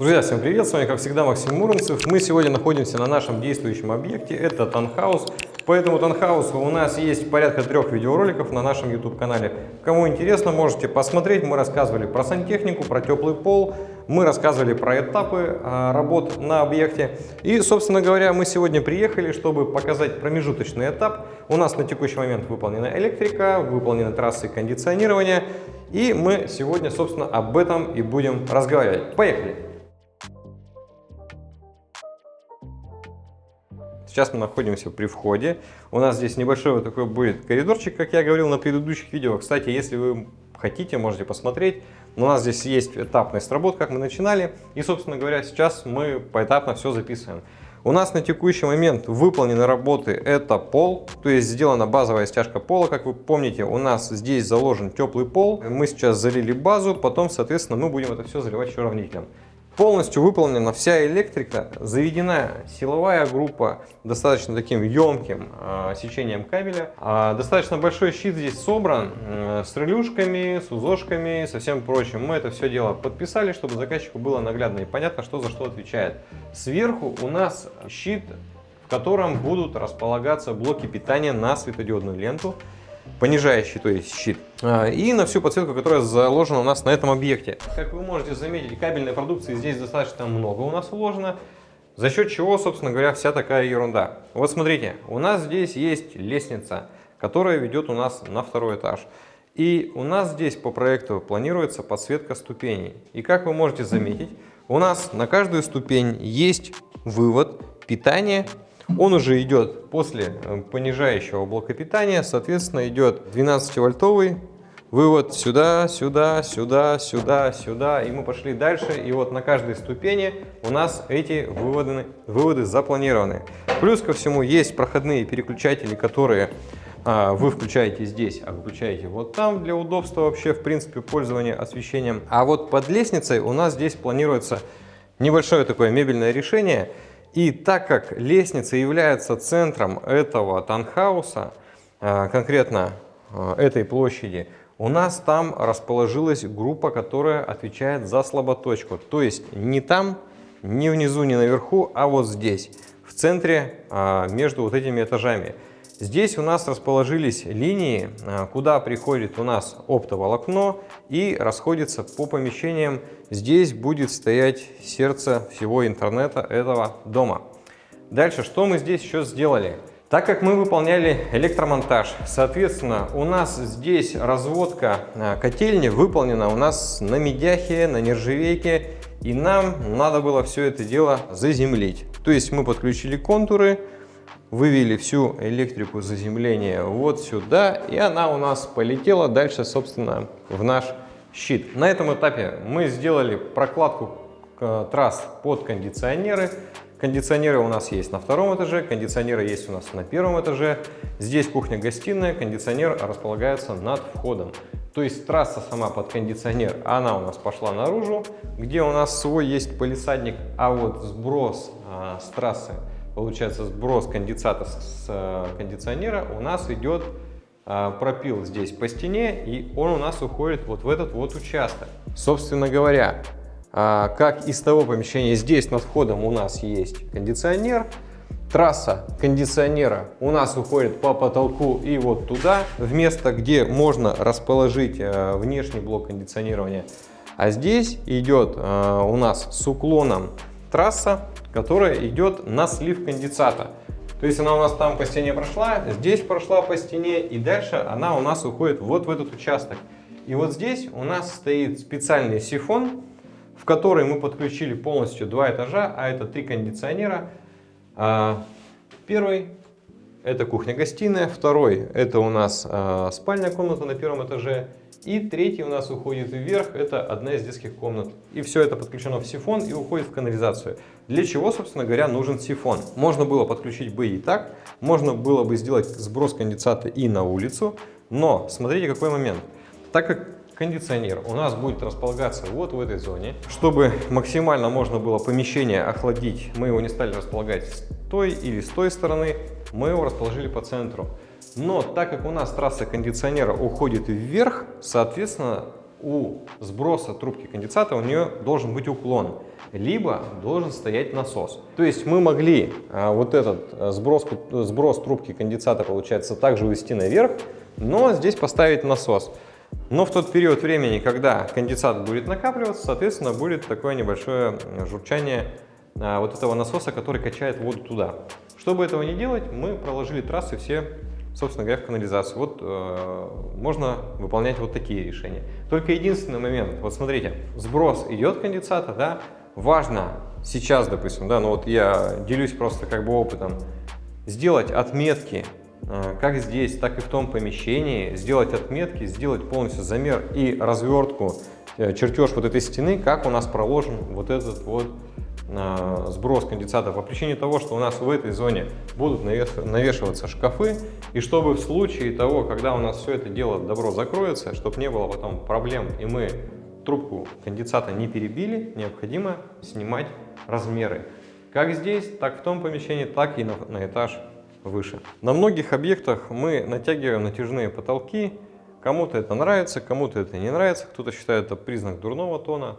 Друзья, всем привет! С вами, как всегда, Максим Муромцев. Мы сегодня находимся на нашем действующем объекте. Это Танхаус. По этому Танхаусу у нас есть порядка трех видеороликов на нашем YouTube-канале. Кому интересно, можете посмотреть. Мы рассказывали про сантехнику, про теплый пол. Мы рассказывали про этапы а, работ на объекте. И, собственно говоря, мы сегодня приехали, чтобы показать промежуточный этап. У нас на текущий момент выполнена электрика, выполнены трассы кондиционирования. И мы сегодня, собственно, об этом и будем разговаривать. Поехали! Сейчас мы находимся при входе. У нас здесь небольшой вот такой будет коридорчик, как я говорил на предыдущих видео. Кстати, если вы хотите, можете посмотреть. У нас здесь есть этапная сработка, как мы начинали. И, собственно говоря, сейчас мы поэтапно все записываем. У нас на текущий момент выполнены работы это пол, то есть сделана базовая стяжка пола. Как вы помните, у нас здесь заложен теплый пол. Мы сейчас залили базу, потом, соответственно, мы будем это все заливать еще равнителем. Полностью выполнена вся электрика, заведена силовая группа достаточно таким емким э, сечением кабеля. А достаточно большой щит здесь собран э, с релюшками, с узошками, со всем прочим. Мы это все дело подписали, чтобы заказчику было наглядно и понятно, что за что отвечает. Сверху у нас щит, в котором будут располагаться блоки питания на светодиодную ленту понижающий, то есть щит, а, и на всю подсветку, которая заложена у нас на этом объекте. Как вы можете заметить, кабельной продукции здесь достаточно много у нас вложено, за счет чего, собственно говоря, вся такая ерунда. Вот смотрите, у нас здесь есть лестница, которая ведет у нас на второй этаж. И у нас здесь по проекту планируется подсветка ступеней. И как вы можете заметить, у нас на каждую ступень есть вывод питания он уже идет после э, понижающего блока питания, соответственно, идет 12-вольтовый вывод сюда, сюда, сюда, сюда, сюда. И мы пошли дальше. И вот на каждой ступени у нас эти выводы, выводы запланированы. Плюс ко всему есть проходные переключатели, которые а, вы включаете здесь, а выключаете вот там для удобства вообще, в принципе, пользования освещением. А вот под лестницей у нас здесь планируется небольшое такое мебельное решение – и так как лестница является центром этого танхауса, э, конкретно э, этой площади, у нас там расположилась группа, которая отвечает за слаботочку. То есть не там, не внизу, не наверху, а вот здесь, в центре э, между вот этими этажами. Здесь у нас расположились линии, а, куда приходит у нас оптоволокно и расходится по помещениям. Здесь будет стоять сердце всего интернета этого дома. Дальше, что мы здесь еще сделали? Так как мы выполняли электромонтаж, соответственно, у нас здесь разводка а, котельни выполнена у нас на медяхе, на нержавейке, и нам надо было все это дело заземлить. То есть мы подключили контуры, вывели всю электрику заземления вот сюда, и она у нас полетела дальше, собственно, в наш щит. На этом этапе мы сделали прокладку э, трасс под кондиционеры. Кондиционеры у нас есть на втором этаже, кондиционеры есть у нас на первом этаже. Здесь кухня-гостиная, кондиционер располагается над входом. То есть трасса сама под кондиционер, она у нас пошла наружу, где у нас свой есть полисадник, а вот сброс а, с трассы получается сброс конденсата с э, кондиционера, у нас идет э, пропил здесь по стене, и он у нас уходит вот в этот вот участок. Собственно говоря, э, как из того помещения, здесь над входом у нас есть кондиционер, трасса кондиционера у нас уходит по потолку и вот туда, в место, где можно расположить внешний блок кондиционирования. А здесь идет у нас с уклоном трасса которая идет на слив конденсата. То есть она у нас там по стене прошла, здесь прошла по стене, и дальше она у нас уходит вот в этот участок. И вот здесь у нас стоит специальный сифон, в который мы подключили полностью два этажа, а это три кондиционера. А, первый это кухня-гостиная, второй это у нас а, спальная комната на первом этаже, и третий у нас уходит вверх, это одна из детских комнат. И все это подключено в сифон и уходит в канализацию. Для чего, собственно говоря, нужен сифон? Можно было подключить бы и так, можно было бы сделать сброс конденсата и на улицу, но смотрите какой момент. Так как кондиционер у нас будет располагаться вот в этой зоне. Чтобы максимально можно было помещение охладить, мы его не стали располагать с той или с той стороны, мы его расположили по центру. Но так как у нас трасса кондиционера уходит вверх, соответственно, у сброса трубки конденсата у нее должен быть уклон, либо должен стоять насос. То есть мы могли а, вот этот а, сброс, сброс трубки конденсата, получается, также увести наверх, но здесь поставить насос. Но в тот период времени, когда конденсат будет накапливаться, соответственно, будет такое небольшое журчание а, вот этого насоса, который качает воду туда. Чтобы этого не делать, мы проложили трассы все собственно говоря, в канализацию. Вот э, можно выполнять вот такие решения. Только единственный момент, вот смотрите, сброс идет конденсата, да, важно сейчас, допустим, да, ну вот я делюсь просто как бы опытом, сделать отметки, э, как здесь, так и в том помещении, сделать отметки, сделать полностью замер и развертку, э, чертеж вот этой стены, как у нас проложен вот этот вот сброс конденсата по причине того, что у нас в этой зоне будут навешиваться шкафы, и чтобы в случае того, когда у нас все это дело добро закроется, чтобы не было потом проблем, и мы трубку конденсата не перебили, необходимо снимать размеры. Как здесь, так в том помещении, так и на, на этаж выше. На многих объектах мы натягиваем натяжные потолки. Кому-то это нравится, кому-то это не нравится, кто-то считает это признак дурного тона.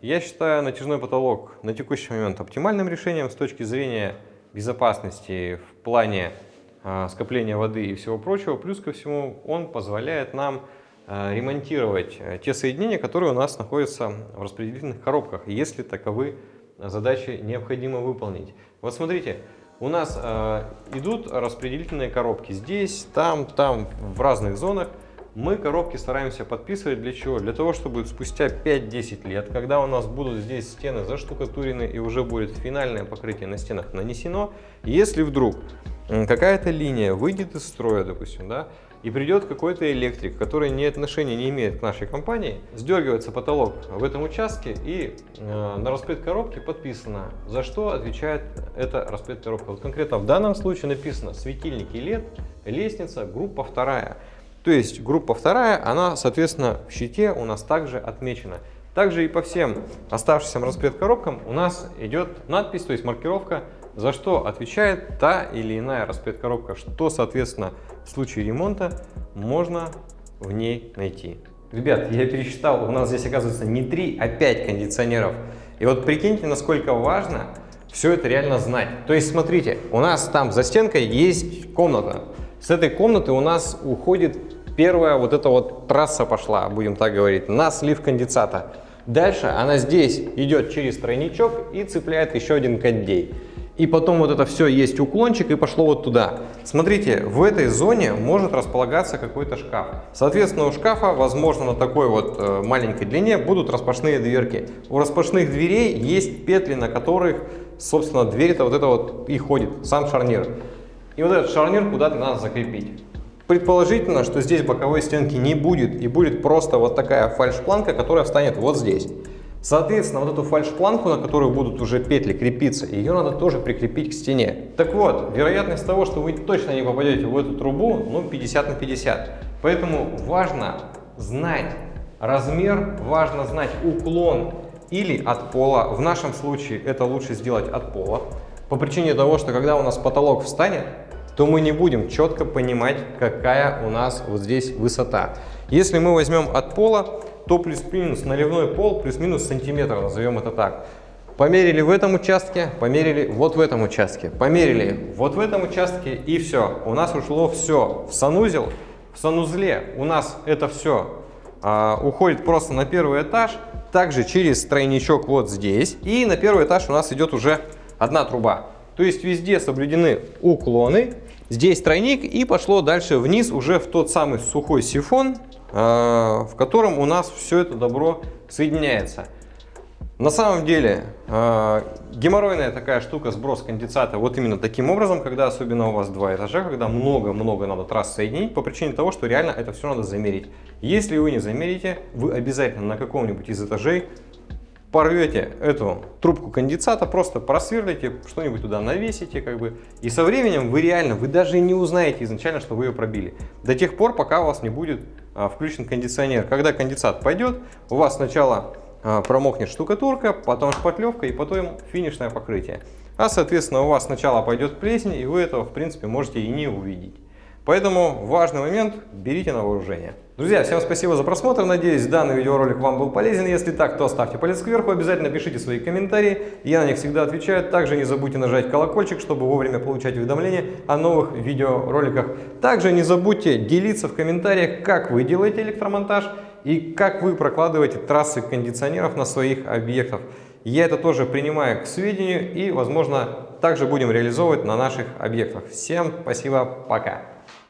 А, я считаю натяжной потолок на текущий момент оптимальным решением с точки зрения безопасности в плане э, скопления воды и всего прочего. Плюс ко всему он позволяет нам э, ремонтировать э, те соединения, которые у нас находятся в распределительных коробках, если таковы задачи необходимо выполнить. Вот смотрите, у нас э, идут распределительные коробки здесь, там, там, в разных зонах. Мы коробки стараемся подписывать для чего? Для того, чтобы спустя 5-10 лет, когда у нас будут здесь стены заштукатурены и уже будет финальное покрытие на стенах нанесено, если вдруг какая-то линия выйдет из строя, допустим, да, и придет какой-то электрик, который ни отношения не имеет к нашей компании, сдергивается потолок в этом участке и э, на распред коробки подписано, за что отвечает эта распред коробка. Вот конкретно в данном случае написано светильники LED, лестница, группа вторая. То есть группа вторая, она, соответственно, в щите у нас также отмечена. Также и по всем оставшимся распред коробкам у нас идет надпись, то есть маркировка, за что отвечает та или иная распред коробка, что, соответственно, в случае ремонта можно в ней найти. Ребят, я пересчитал, у нас здесь оказывается не 3, а 5 кондиционеров. И вот прикиньте, насколько важно все это реально знать. То есть, смотрите, у нас там за стенкой есть комната. С этой комнаты у нас уходит первая вот эта вот трасса пошла, будем так говорить, на слив конденсата. Дальше она здесь идет через тройничок и цепляет еще один кондей. И потом вот это все есть уклончик и пошло вот туда. Смотрите, в этой зоне может располагаться какой-то шкаф. Соответственно, у шкафа, возможно, на такой вот э, маленькой длине будут распашные дверки. У распашных дверей есть петли, на которых, собственно, дверь-то вот это вот и ходит, сам шарнир. И вот этот шарнир куда-то надо закрепить. Предположительно, что здесь боковой стенки не будет, и будет просто вот такая фальш-планка, которая встанет вот здесь. Соответственно, вот эту фальш-планку, на которую будут уже петли крепиться, ее надо тоже прикрепить к стене. Так вот, вероятность того, что вы точно не попадете в эту трубу, ну 50 на 50. Поэтому важно знать размер, важно знать уклон или от пола. В нашем случае это лучше сделать от пола. По причине того, что когда у нас потолок встанет, то мы не будем четко понимать, какая у нас вот здесь высота. Если мы возьмем от пола, то плюс-минус наливной пол плюс-минус сантиметр, назовем это так. Померили в этом участке, померили вот в этом участке, померили вот в этом участке и все. У нас ушло все в санузел. В санузле у нас это все а, уходит просто на первый этаж, также через тройничок вот здесь. И на первый этаж у нас идет уже одна труба. То есть везде соблюдены уклоны. Здесь тройник и пошло дальше вниз уже в тот самый сухой сифон, э, в котором у нас все это добро соединяется. На самом деле э, геморройная такая штука сброс конденсата вот именно таким образом, когда особенно у вас два этажа, когда много-много надо трасс соединить по причине того, что реально это все надо замерить. Если вы не замерите, вы обязательно на каком-нибудь из этажей порвете эту трубку конденсата, просто просверлите, что-нибудь туда навесите, как бы, и со временем вы реально, вы даже не узнаете изначально, что вы ее пробили. До тех пор, пока у вас не будет а, включен кондиционер. Когда конденсат пойдет, у вас сначала а, промокнет штукатурка, потом шпатлевка и потом финишное покрытие. А, соответственно, у вас сначала пойдет плесень, и вы этого, в принципе, можете и не увидеть. Поэтому важный момент, берите на вооружение. Друзья, всем спасибо за просмотр. Надеюсь, данный видеоролик вам был полезен. Если так, то ставьте палец кверху. Обязательно пишите свои комментарии. Я на них всегда отвечаю. Также не забудьте нажать колокольчик, чтобы вовремя получать уведомления о новых видеороликах. Также не забудьте делиться в комментариях, как вы делаете электромонтаж и как вы прокладываете трассы кондиционеров на своих объектах. Я это тоже принимаю к сведению и, возможно, также будем реализовывать на наших объектах. Всем спасибо, пока!